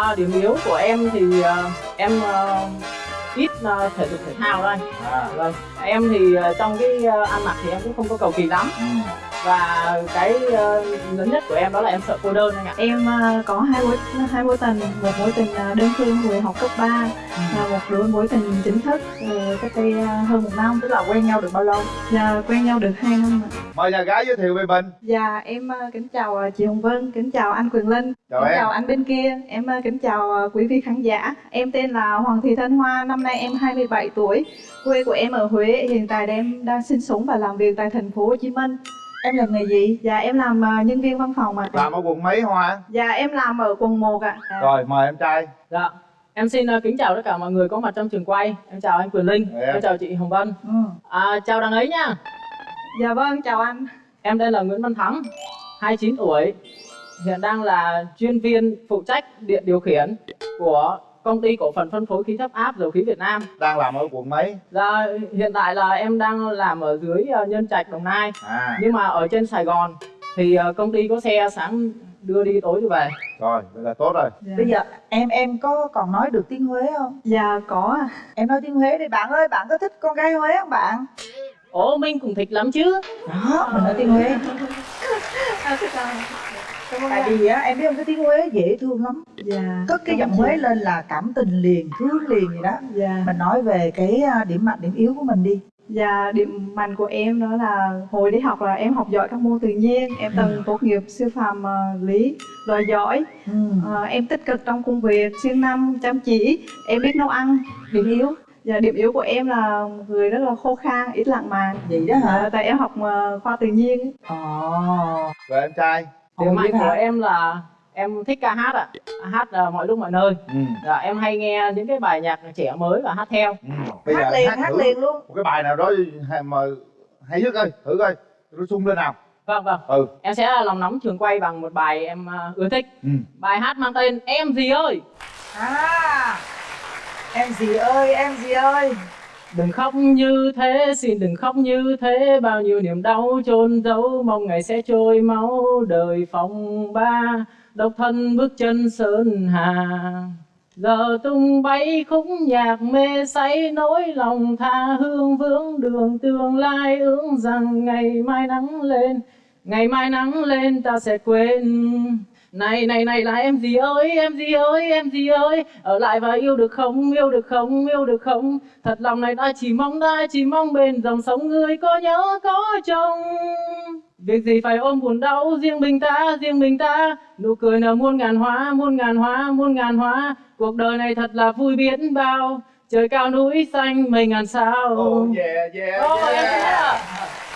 À, điểm yếu của em thì uh, em uh, ít uh, thể dục thể thao thôi. à Vâng. Em thì uh, trong cái uh, ăn mặc thì em cũng không có cầu kỳ lắm. ừ. Và cái uh, lớn nhất của em đó là em sợ cô đơn anh ạ. Em ờ, có hai mối hai mối tình, một mối tình ờ, đơn phương hồi học cấp 3 và một đôi mối tình chính thức cách đây hơn một năm. tức là quen nhau được bao lâu Và quen nhau được 2 năm ạ. mời nhà gái giới thiệu về mình Dạ em kính chào chị Hồng Vân, kính chào anh Quyền Linh, Chào kính em. chào anh bên kia. Em kính chào quý vị khán giả. Em tên là Hoàng Thị Thanh Hoa, năm nay em 27 tuổi. Quê của em ở Huế, hiện tại em đang sinh sống và làm việc tại thành phố Hồ Chí Minh. Em làm nghề gì Dạ em làm ờ, nhân viên văn phòng ạ. làm ở quận mấy hoa Dạ em làm ở quận 1 ạ. Dạ. rồi mời em trai Dạ. Em xin uh, kính chào tất cả mọi người có mặt trong trường quay. Em chào anh Quyền Linh, Dạ. em chào chị Hồng Vân. ừ. À, chào đằng ấy nha. Dạ vâng, chào anh. Em tên là Nguyễn Văn Thắng, 29 tuổi. Hiện đang là chuyên viên phụ trách điện điều khiển của công ty cổ phần phân phối khí thấp áp dầu khí Việt Nam. đang làm ở quận mấy Dạ, hiện tại là em đang làm ở dưới ờ, Nhân Trạch, Đồng Nai. à Nhưng mà ở trên Sài Gòn thì ờ, công ty có xe sáng đưa đi tối đi về. rồi vậy là tốt rồi Dạ. bây giờ em em có còn nói được tiếng huế không Dạ có em nói tiếng huế đi bạn ơi bạn có thích con gái huế không bạn Ồ, Minh cũng thích lắm chứ. đó mình nói tiếng huế À, tại vì á em biết không cái tiếng huế dễ thương lắm Dạ. cất cái giọng huế lên là cảm tình liền thương liền vậy đó Dạ. mình nói về cái à, điểm mạnh điểm yếu của mình đi Dạ, điểm mạnh của em đó là hồi đi học là em học giỏi các môn tự nhiên. Em từng tốt nghiệp sư phạm ờ, lý, loại giỏi. ừ. Ờ, em tích cực trong công việc, siêng năng, chăm chỉ. Em biết nấu ăn. điểm yếu Dạ, điểm yếu của em là người rất là khô khan, ít lãng mạn. vậy đó hả Dạ, tại em học ờ, khoa tự nhiên. ồ rồi em trai Điểm mạnh của hả? em là em thích ca hát ạ. Hát ờ, mọi lúc mọi nơi. ừ. Dạ, em hay nghe những cái bài nhạc trẻ mới và hát theo. ừ. bây hát giờ liền hát hát liền luôn một cái bài nào đó mà hay nhất ơi thử coi nó sung lên nào Vâng, vâng. ừ Em sẽ lòng nóng trường quay bằng một bài em ờ, ưa thích. ừ Bài hát mang tên Em gì ơi. à em gì ơi em gì ơi Đừng khóc như thế, xin đừng khóc như thế. Bao nhiêu niềm đau chôn giấu Mong ngày sẽ trôi máu đời phong ba. Độc thân bước chân sơn hà Giờ tung bay khúc nhạc mê say. Nỗi lòng tha hương vướng đường tương lai Ước rằng ngày mai nắng lên. Ngày mai nắng lên ta sẽ quên này này này là em gì ơi em gì ơi em gì ơi? Ở lại và yêu được không yêu được không yêu được không? Thật lòng này ta chỉ mong ta chỉ mong bên dòng sông người có nhớ có chồng việc gì phải ôm buồn đau riêng mình ta riêng mình ta? Nụ cười nở muôn ngàn hoa muôn ngàn hoa muôn ngàn hoa. Cuộc đời này thật là vui biết bao. Trời cao núi xanh mây ngàn sao. Oh yeah yeah, em yeah. thấy ạ.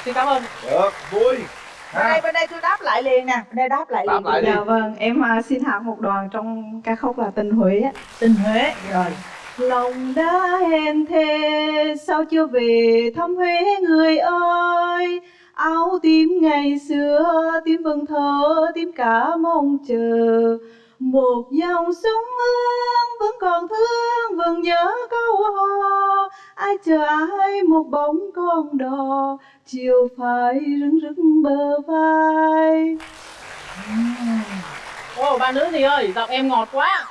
xin cảm ơn. Được vui bên đây bên đây tôi đáp lại liền nè bên đây đáp lại Đáp liền lại đi. Dạ vâng, em ờ, xin hát một đoạn trong ca khúc là Tình Huế. ạ. tình huế rồi Lòng đã hẹn thề sao chưa về thăm Huế người ơi Áo tím ngày xưa tím vầng thơ tím cả mong chờ Một dòng sông hương vẫn còn thương vẫn nhớ câu hò. Ai chờ ai một bóng con đò Chiều phải rưng rưng bờ vai. Ô ba nữ gì ơi giọng em ngọt quá.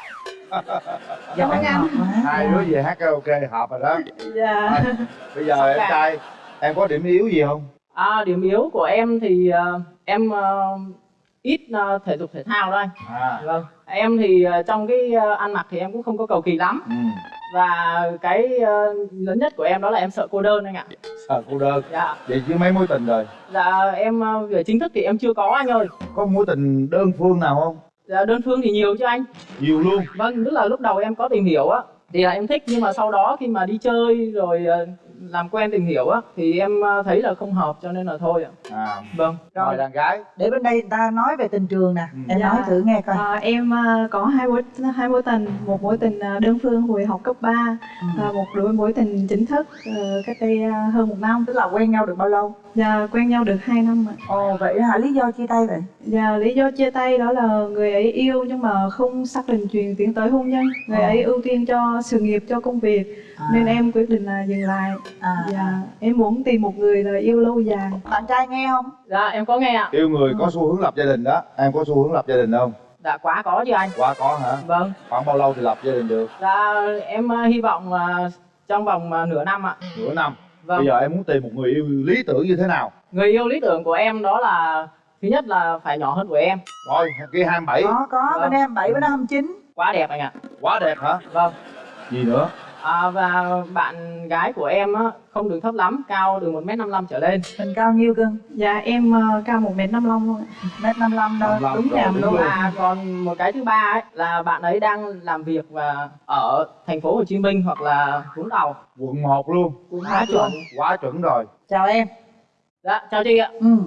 Giọng ơn anh. ngọt quá. Hai đứa về hát karaoke hợp rồi đó. Dạ. Thôi, bây giờ em Dạ. trai em có điểm yếu gì không? À, điểm yếu của em thì ờ, em ờ, ít ờ, thể dục thể thao thôi. à Vâng. Em thì ờ, trong cái ờ, ăn mặc thì em cũng không có cầu kỳ lắm. ừ. Và cái lớn nhất của em đó là em sợ cô đơn anh ạ. sợ cô đơn Dạ. vậy chứ mấy mối tình rồi Dạ em về chính thức thì em chưa có anh ơi. có mối tình đơn phương nào không Dạ đơn phương thì nhiều chứ anh. nhiều luôn Vâng, tức là lúc đầu em có tìm hiểu á thì là em thích nhưng mà sau đó khi mà đi chơi rồi làm quen tìm hiểu á thì em ờ, thấy là không hợp cho nên là thôi ạ. à Vâng. rồi đàn gái để bên đây người ta nói về tình trường nè Ừ. em Dạ. nói thử nghe coi À, em à, có hai mối hai mối tình, một mối tình à, đơn phương hồi học cấp 3 Ừ. và một đôi mối tình chính thức ờ, cách đây à, hơn một năm. tức là quen nhau được bao lâu Và quen nhau được 2 năm ạ. ồ vậy hả lý do chia tay vậy Và lý do chia tay đó là người ấy yêu nhưng mà không xác định chuyện tiến tới hôn nhân. Người Ờ. ấy ưu tiên cho sự nghiệp, cho công việc à. nên em quyết định là dừng lại. À. Và em muốn tìm một người là yêu lâu dài. bạn trai nghe không Dạ em có nghe ạ. yêu người có xu hướng lập gia đình đó em có xu hướng lập gia đình không dạ quá có chứ anh Quá có hả? vâng Khoảng bao lâu thì lập gia đình được? dạ em ờ, hy vọng là trong vòng ờ, nửa năm ạ Nửa năm. vâng Bây giờ em muốn tìm một người yêu lý tưởng như thế nào? người yêu lý tưởng của em đó là thứ nhất là phải nhỏ hơn của em Rồi, kia 27. có có Vâng. bên em bảy bên em 29 quá đẹp anh ạ Quá đẹp hả? vâng Gì nữa? À, và bạn gái của em á, không được thấp lắm cao từ 1m55 trở lên. Mình cao nhiêu cưng Dạ em ờ, cao 1m55 luôn ạ mét năm đâu 55 đúng rồi, nhầm đúng luôn. luôn. và còn một cái thứ ba ấy là bạn ấy đang làm việc và ở thành phố Hồ Chí Minh hoặc là Vũng Tàu. Quận 1 luôn. quá chuẩn. Quá chuẩn rồi. chào em. Dạ chào chị ạ. Ừ.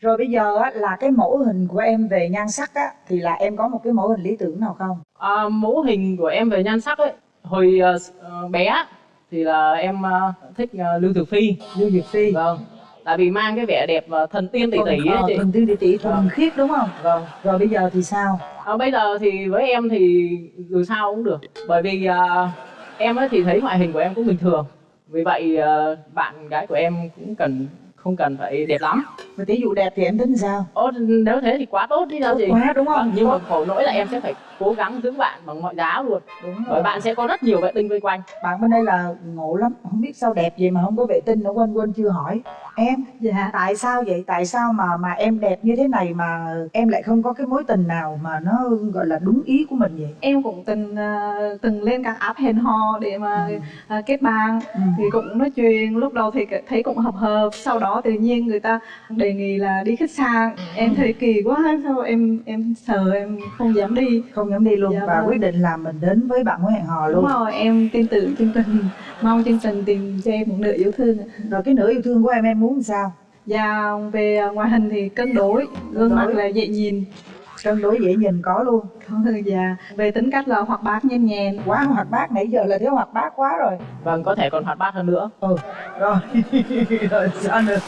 rồi bây giờ á, là cái mẫu hình của em về nhan sắc á thì là em có một cái mẫu hình lý tưởng nào không? À, mẫu hình của em về nhan sắc ấy hồi ờ, bé thì là em ờ, thích ờ, Lưu Thực Phi. Lưu diệp phi. Vâng. Tại vì mang cái vẻ đẹp ờ, thần tiên tỷ tỷ ấy chị. thần tiên tỷ tỷ thuần khiết đúng không? Vâng. Rồi bây giờ thì sao? À, bây giờ thì với em thì dù sao cũng được. Bởi vì à, em ấy thì thấy ngoại hình của em cũng bình thường. Vì vậy à, bạn gái của em cũng cần không cần phải đẹp lắm. Mà tỷ dụ đẹp thì em tính sao? Ồ, nếu thế thì quá tốt đi sao chị. quá đúng không? Vâng, nhưng mà khổ nỗi là em sẽ phải cố gắng giữ bạn bằng mọi giá luôn. Đúng bởi rồi. bạn sẽ có rất nhiều vệ tinh vây quanh. Bạn bên đây là ngộ lắm không biết sao đẹp vậy mà không có vệ tinh nữa quên quên chưa hỏi. Em Dạ. tại sao vậy? Tại sao mà mà em đẹp như thế này mà em lại không có cái mối tình nào mà nó gọi là đúng ý của mình vậy? Em cũng từng ờ, từng lên các app hẹn hò để mà Ừ. ờ, kết bạn. Ừ. thì cũng nói chuyện lúc đầu thì thấy cũng hợp hợp sau đó tự nhiên người ta đề nghị là đi khách sạn. Em thấy kỳ quá sao em em sợ em không dám đi. Không dám đi luôn Dạ và vâng. quyết định là mình đến với bạn mối hẹn hò đúng luôn. rồi em tin tưởng chương trình mong chương trình tìm cho em một nửa yêu thương. Rồi cái nửa yêu thương của em em muốn làm sao? Và về ngoại hình thì cân đối. Gương mặt là dễ nhìn. Cân đối dễ nhìn có luôn. Và về tính cách là hoạt bát nhanh nhẹn quá hoạt bát nãy giờ là thiếu hoạt bát quá rồi. Vâng có thể còn hoạt bát hơn nữa. Ừ rồi. Rồi sao nữa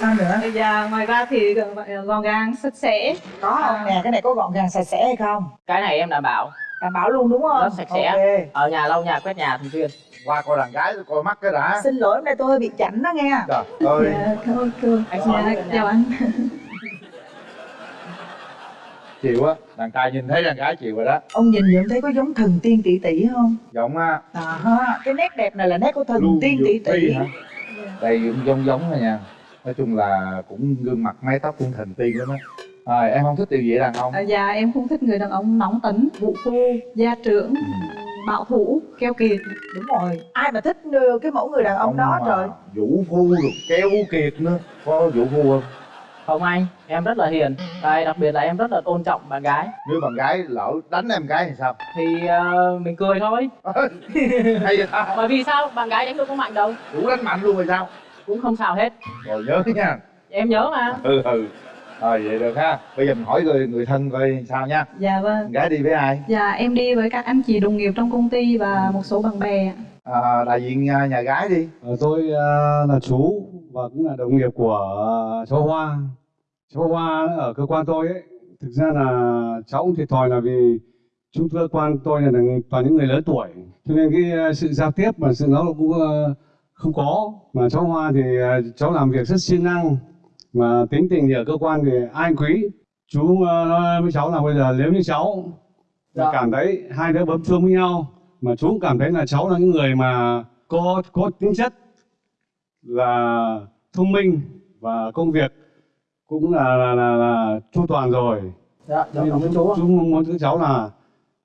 sao nữa và ngoài ra thì gọn gàng sạch sẽ có không nè cái này có gọn gàng sạch sẽ hay không cái này em đảm bảo đảm bảo luôn đúng không Rất sạch sẽ. ok ở nhà lau nhà quét nhà thường xuyên Qua coi đàn gái coi mắt cái đã. xin lỗi hôm nay tôi hơi bị chảnh đó nghe Trời ơi. dạ cô Anh dạ, Soái. chào anh Chịu á. Đàn trai nhìn thấy đàn gái chịu rồi đó. ông nhìn nhận thấy có giống thần tiên tỷ tỷ không Giọng á. à ha cái nét đẹp này là nét của thần Lưu tiên tỷ tỷ hả? Đây cũng giống giống rồi nha. Nói chung là cũng gương mặt mái tóc cũng thần tiên lắm á. Rồi em không thích điều gì đàn ông? À, dạ em không thích người đàn ông nóng tính vũ phu gia trưởng Ừ. bảo thủ keo kiệt đúng rồi ai mà thích cái mẫu người đàn ông đó mà trời Vũ phu được kéo kiệt nữa. Có vũ phu không? không anh em rất là hiền Đây, đặc biệt là em rất là tôn trọng bạn gái Nếu bạn gái lỡ đánh em gái thì sao? thì ờ, mình cười thôi Hay vậy ta? bởi vì sao bạn gái đánh đâu có mạnh đâu Đủ đánh mạnh luôn rồi sao? Cũng không sao hết Rồi nhớ nha. em nhớ mà Ừ ừ. Rồi vậy được ha. Bây giờ mình hỏi người, người thân coi sao nha. dạ vâng Con gái đi với ai? dạ em đi với các anh chị đồng nghiệp trong công ty và một số bạn bè À, đại diện à, nhà gái đi. Ờ, tôi à, là chú và cũng là đồng nghiệp của à, cháu Hoa. Cháu Hoa ở cơ quan tôi ấy, thực ra là cháu cũng thiệt thòi là vì chúng cơ quan tôi là toàn những người lớn tuổi, cho nên cái à, sự giao tiếp và sự nó cũng à, không có. Mà cháu Hoa thì à, cháu làm việc rất siêng năng, mà tính tình thì ở cơ quan thì ai cũng quý. Chú à, nói với cháu là bây giờ nếu như cháu Dạ. cảm thấy hai đứa bấm chuông với nhau mà chú cũng cảm thấy là cháu là những người mà có có tính chất là thông minh và công việc cũng là là là, là chu toàn rồi dạ nên cảm ơn chú chú mong muốn các cháu là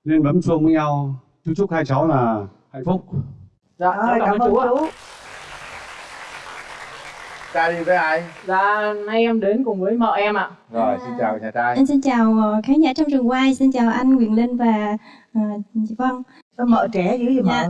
nên bấm chuông với nhau chú chúc hai cháu là hạnh phúc dạ Rồi, cháu cảm ơn chú ạ chú Trai đi với ai? dạ nay em đến cùng với vợ em ạ Rồi xin chào nhà trai. Em xin chào ờ, khán giả trong trường quay, xin chào anh Quyền Linh và ờ, chị Vân. sao mợ trẻ dữ vậy mợ Dạ.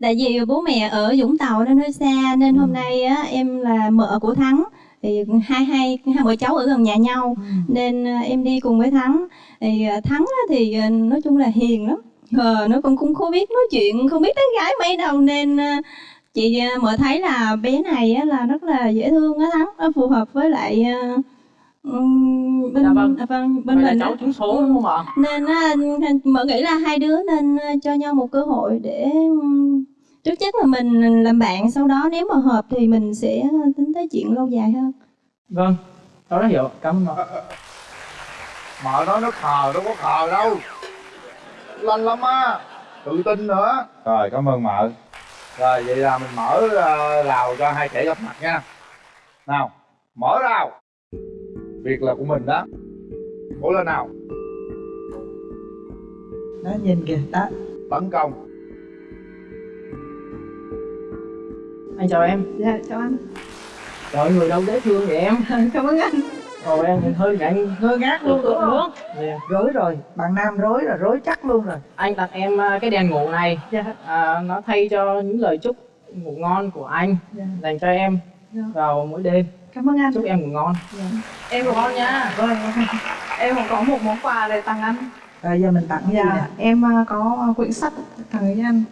Tại vì bố mẹ ở Vũng Tàu nên hơi xa nên hôm nay á, em là mợ của Thắng. Thì hai hai hai vợ cháu ở gần nhà nhau Ừ. nên ờ, em đi cùng với Thắng. Thì Thắng á, thì nói chung là hiền lắm. Ờ, nó cũng cũng không biết nói chuyện, không biết tán gái mấy đâu nên chị ờ, mợ thấy là bé này á, là rất là dễ thương á Thắng, nó phù hợp với lại ờ, ừm, bên Dạ vâng. à, vâng, bên mình cháu trúng số đúng không ạ? Nên á, mợ nghĩ là hai đứa nên ờ, cho nhau một cơ hội để trước nhất là mình làm bạn sau đó nếu mà hợp thì mình sẽ tính tới chuyện lâu dài hơn. Vâng cháu đã hiểu. Cảm ơn mợ nói nó khờ đâu có khờ đâu. Lanh lắm á. Tự tin nữa. Rồi cảm ơn mợ rồi vậy là mình mở uh, rào cho hai trẻ gặp mặt nha. Nào mở rào. Việc là của mình đó. Cố lên nào. Đó nhìn kìa đó. Tấn công. Anh chào em. Dạ, chào anh. Trời người đâu dễ thương vậy em? Cảm ơn anh ồ em thì hơi ngại ngơ ngác luôn đúng không? Dạ. rối rồi. Bạn nam rối rồi rối chắc luôn rồi. Anh tặng em à, cái đèn ngủ này. Dạ, à, nó thay cho những lời chúc ngủ ngon của anh dạ, dành cho em dạ. vào mỗi đêm. Cảm ơn anh. Chúc em ngủ ngon. Em cũng ngon nha. Vâng, em cũng có một món quà để tặng anh. Rồi giờ mình tặng cái gì nè? Dạ, em à, có quyển sách tặng cho anh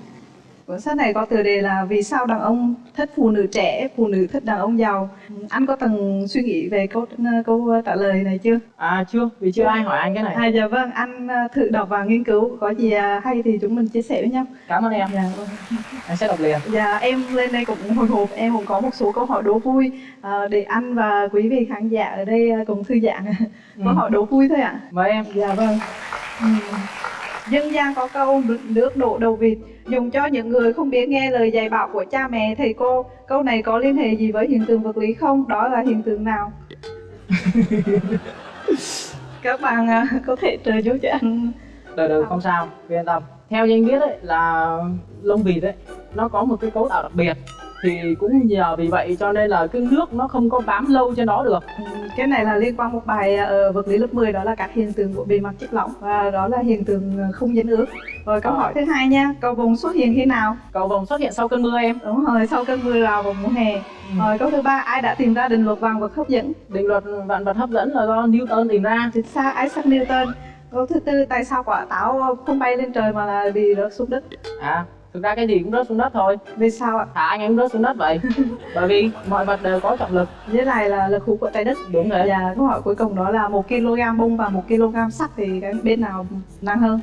Cuốn sách này có tựa đề là Vì sao đàn ông thích phụ nữ trẻ, phụ nữ thích đàn ông giàu Anh có từng suy nghĩ về câu câu trả lời này chưa? à chưa vì chưa ai hỏi anh cái này À, dạ vâng, anh à, thử đọc và nghiên cứu Có gì à, hay thì chúng mình chia sẻ với nhau cảm ơn em Dạ, vâng. anh sẽ đọc liền Dạ, em lên đây cũng hồi hộp, em cũng có một số câu hỏi đố vui à, để anh và quý vị khán giả ở đây à, cùng thư giãn. Câu Ừ. hỏi đố vui thôi ạ. mời em Dạ vâng. Ừm. Dân gian có câu nước- đổ đầu vịt dùng cho những người không biết nghe lời dạy bảo của cha mẹ thầy cô. Câu này có liên hệ gì với hiện tượng vật lý không? Đó là hiện tượng nào? Các bạn à, có thể trợ giúp cho anh. đời đời không sao yên tâm theo như anh biết ấy là lông vịt ấy nó có một cái cấu tạo đặc biệt thì cũng nhờ vì vậy cho nên là cái nước nó không có bám lâu trên đó được Ừm, Cái này là liên quan một bài ở vật lý lớp 10 đó là các hiện tượng của bề mặt chất lỏng và đó là hiện tượng ờ, không dính ướt. Rồi câu Ờ. hỏi thứ hai nha, cầu vồng xuất hiện khi nào? cầu vồng xuất hiện sau cơn mưa em Đúng rồi, sau cơn mưa rào vào mùa hè. Rồi câu thứ ba, ai đã tìm ra định luật vạn vật hấp dẫn? định luật vạn vật hấp dẫn là do Newton tìm ra Chính xác, Isaac Newton. Câu thứ tư, tại sao quả táo không bay lên trời mà là bị rớt xuống đất? à thực ra cái gì cũng rớt xuống đất thôi Vì sao ạ? thả anh em rớt xuống đất vậy bởi vì mọi vật đều có trọng lực Với lại là lực hút của trái đất. đúng thế Và câu hỏi cuối cùng đó là một kg bông và một kg sắt thì cái bên nào nặng hơn?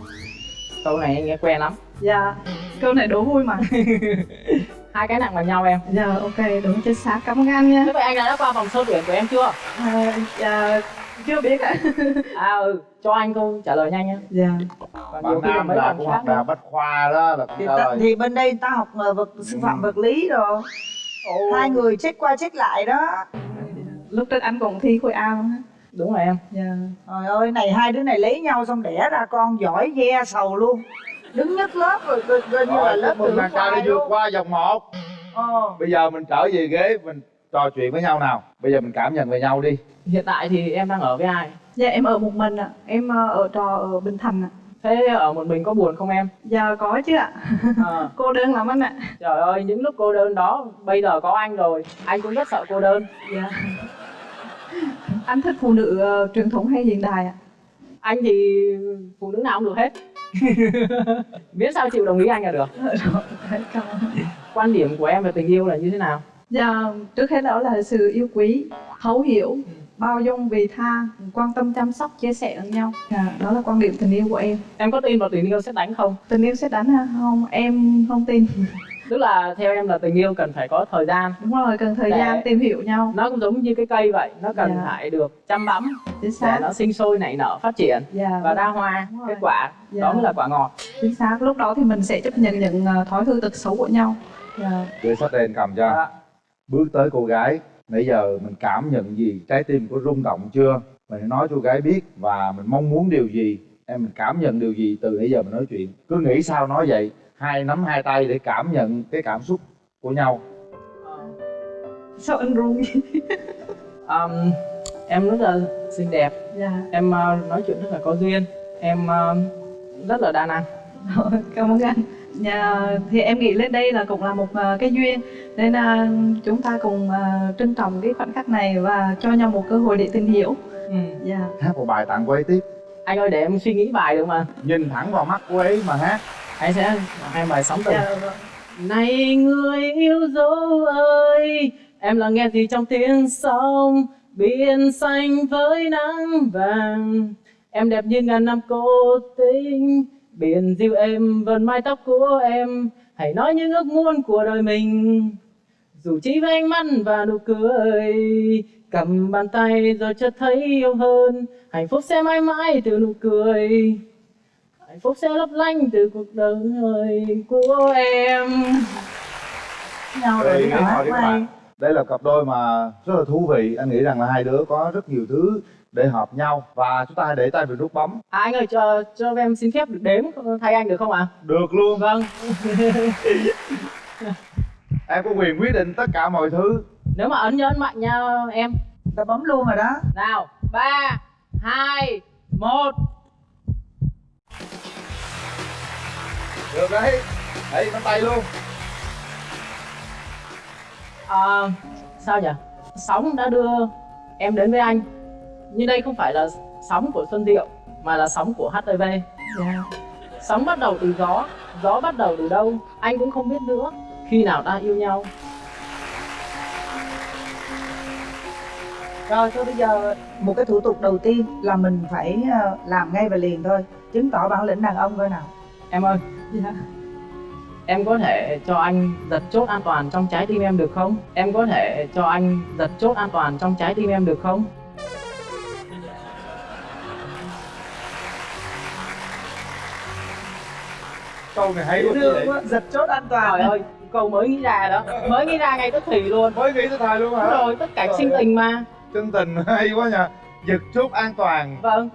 câu này anh nghe quen lắm Dạ, câu này đố vui mà. hai cái nặng bằng nhau em Dạ, ok, đúng chính xác. Cảm ơn anh nha. thế vậy anh đã qua vòng sơ tuyển của em chưa À, dạ, chưa biết ạ. à ừ cho anh câu trả lời nhanh nhá Dạ. còn bạn nam là cũng học đại học bách khoa đó là thì, ta, thì bên đây ta học ờ, vật sư phạm vật lý rồi hai người check qua check lại đó Lúc trước anh cũng thi khối A luôn á. đúng rồi em Dạ. trời ơi này hai đứa này lấy nhau xong đẻ ra con giỏi ve sầu luôn đứng nhất lớp rồi coi như là lớp khoai vượt luôn qua vòng một ờ. bây giờ mình trở về ghế mình trò chuyện với nhau nào bây giờ mình cảm nhận về nhau đi hiện tại thì em đang ở với ai Dạ em ở một mình ạ. Em ờ, ở trò ở Bình Thành ạ. thế ở một mình có buồn không em Dạ có chứ ạ. à, Cô đơn lắm anh ạ. trời ơi những lúc cô đơn đó bây giờ có anh rồi anh cũng rất sợ cô đơn Dạ. Anh thích phụ nữ ờ, truyền thống hay hiện đại ạ? anh thì phụ nữ nào cũng được hết miễn sao chịu đồng ý anh là được ơn. quan điểm của em về tình yêu là như thế nào Dạ, trước hết đó là sự yêu quý, thấu hiểu, bao dung, vị tha, quan tâm chăm sóc, chia sẻ lẫn nhau. Dạ, đó là quan điểm tình yêu của em. em có tin vào tình yêu sẽ đánh không Tình yêu sẽ đánh ha? Không, em không tin. tức là theo em là tình yêu cần phải có thời gian Đúng rồi, cần thời gian tìm hiểu nhau. nó cũng giống như cái cây vậy nó cần Dạ. phải được chăm bẵm Chính để nó sinh sôi nảy nở phát triển Dạ, và ra hoa kết quả Dạ. đó mới là quả ngọt chính xác. Lúc đó thì mình sẽ chấp nhận những ờ, thói hư tật xấu của nhau. Dạ. đưa sách đen cầm cho Dạ. Bước tới cô gái nãy giờ mình cảm nhận gì? Trái tim có rung động chưa? Mình nói cho cô gái biết và mình mong muốn điều gì? Em mình cảm nhận điều gì từ nãy giờ mình nói chuyện? Cứ nghĩ sao nói vậy? Hai nắm hai tay để cảm nhận cái cảm xúc của nhau. Sao anh run vậy? Um, em rất là xinh đẹp. Dạ, em uh, nói chuyện rất là có duyên. Em uh, rất là đa năng. Cảm ơn anh. Dạ, thì em nghĩ lên đây là cũng là một ờ, cái duyên nên là chúng ta cùng ờ, trân trọng cái khoảnh khắc này và cho nhau một cơ hội để tìm hiểu. ừ. Dạ. hát một bài tặng cô ấy tiếp anh ơi để em suy nghĩ bài được mà nhìn thẳng vào mắt cô ấy mà hát anh sẽ hai bài sóng tình Dạ, vâng. này người yêu dấu ơi em là nghe gì trong tiếng sông biển xanh với nắng vàng em đẹp như ngàn năm cô tinh biển dịu êm vần mái tóc của em hãy nói những ước muốn của đời mình dù chỉ với ánh mắt và nụ cười cầm bàn tay rồi chợt thấy yêu hơn. Hạnh phúc sẽ mãi mãi từ nụ cười. Hạnh phúc sẽ lấp lánh từ cuộc đời của em. Nhau Rồi, bạn. đây là cặp đôi mà rất là thú vị. Anh nghĩ rằng là hai đứa có rất nhiều thứ để hợp nhau. Và chúng ta hãy để tay vào nút bấm. À, anh ơi cho cho em xin phép được đếm thay anh được không ạ? Được luôn. Vâng em có quyền quyết định tất cả mọi thứ. Nếu mà ấn nhớ ấn mạnh nha em. Ta bấm luôn rồi đó. Nào ba hai một. Được đấy. Đấy nắm tay luôn. À, sao nhỉ? Sóng đã đưa em đến với anh. Nhưng đây không phải là sóng của xuân diệu mà là sóng của htv dạ. Sóng bắt đầu từ gió gió bắt đầu từ đâu? Anh cũng không biết nữa khi nào ta yêu nhau. Rồi thôi bây giờ một cái thủ tục đầu tiên là mình phải ờ, làm ngay và liền thôi. Chứng tỏ bản lĩnh đàn ông coi nào. Em ơi dạ. em có thể cho anh giật chốt an toàn trong trái tim em được không? Em có thể cho anh giật chốt an toàn trong trái tim em được không? Câu này hay quá giật chốt an trời toàn ơi câu mới nghĩ ra đó. Mới nghĩ ra ngay tức thì luôn. Mới nghĩ tới thời luôn Đúng hả rồi tất cả sinh tình mà. Chân tình hay quá nha giật chốt an toàn. Vâng